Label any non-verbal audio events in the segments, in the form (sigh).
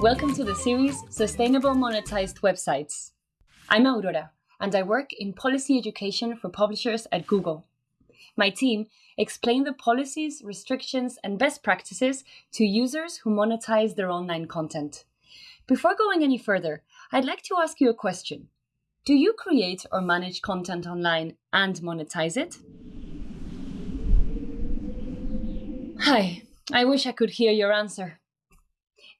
Welcome to the series Sustainable Monetized Websites. I'm Aurora, and I work in policy education for publishers at Google. My team explain the policies, restrictions, and best practices to users who monetize their online content. Before going any further, I'd like to ask you a question. Do you create or manage content online and monetize it? Hi, I wish I could hear your answer.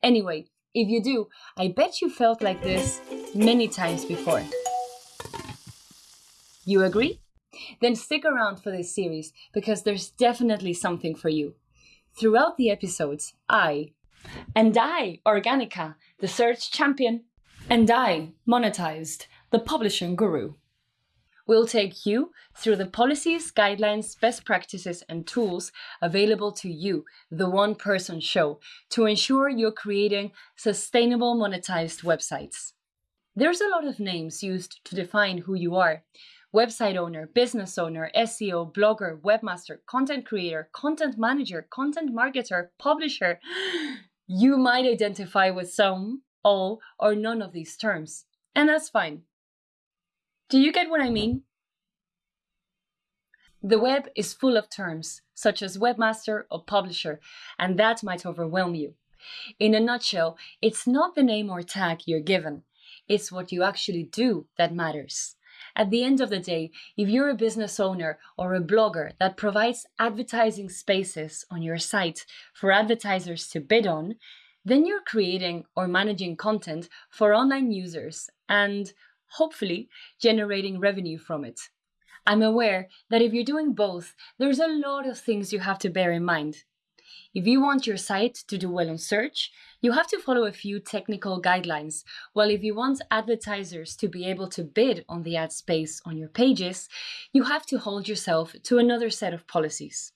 Anyway, if you do, I bet you felt like this many times before. You agree? Then stick around for this series because there's definitely something for you. Throughout the episodes, I, and I, Organica, the search champion, and I, Monetized, the publishing guru, will take you through the policies, guidelines, best practices, and tools available to you, the one person show, to ensure you're creating sustainable monetized websites. There's a lot of names used to define who you are website owner, business owner, SEO, blogger, webmaster, content creator, content manager, content marketer, publisher. (gasps) You might identify with some, all, or none of these terms, and that's fine. Do you get what I mean? The web is full of terms, such as webmaster or publisher, and that might overwhelm you. In a nutshell, it's not the name or tag you're given, it's what you actually do that matters. At the end of the day, if you're a business owner or a blogger that provides advertising spaces on your site for advertisers to bid on, then you're creating or managing content for online users and hopefully generating revenue from it. I'm aware that if you're doing both, there's a lot of things you have to bear in mind. If you want your site to do well on search, you have to follow a few technical guidelines, while if you want advertisers to be able to bid on the ad space on your pages, you have to hold yourself to another set of policies.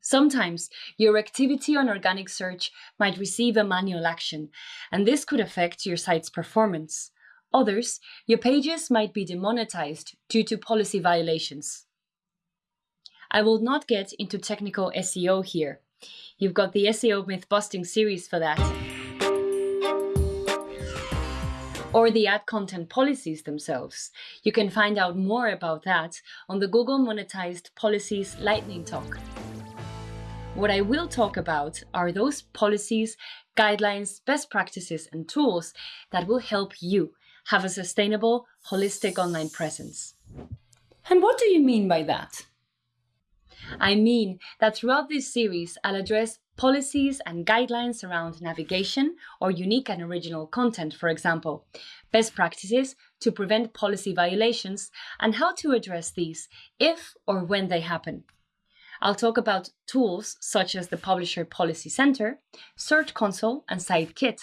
Sometimes your activity on organic search might receive a manual action, and this could affect your site's performance. Others, your pages might be demonetized due to policy violations. I will not get into technical SEO here. You've got the SEO myth busting series for that. Or the ad content policies themselves. You can find out more about that on the Google Monetized Policies Lightning Talk. What I will talk about are those policies, guidelines, best practices, and tools that will help you have a sustainable, holistic online presence. And what do you mean by that? I mean that throughout this series, I'll address policies and guidelines around navigation or unique and original content, for example, best practices to prevent policy violations, and how to address these if or when they happen. I'll talk about tools such as the Publisher Policy Center, Search Console, and SiteKit,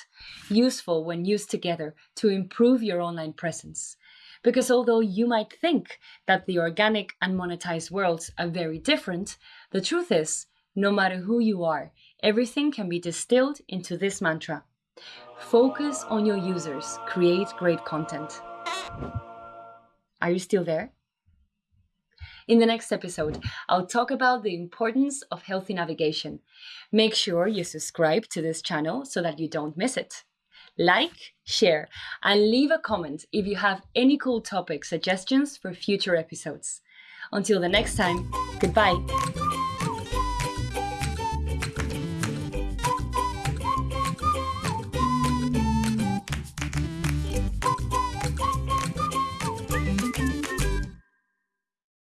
useful when used together to improve your online presence. Because although you might think that the organic and monetized worlds are very different, the truth is, no matter who you are, everything can be distilled into this mantra. Focus on your users, create great content. Are you still there? In the next episode, I'll talk about the importance of healthy navigation. Make sure you subscribe to this channel so that you don't miss it. Like, share, and leave a comment if you have any cool topic suggestions for future episodes. Until the next time, goodbye.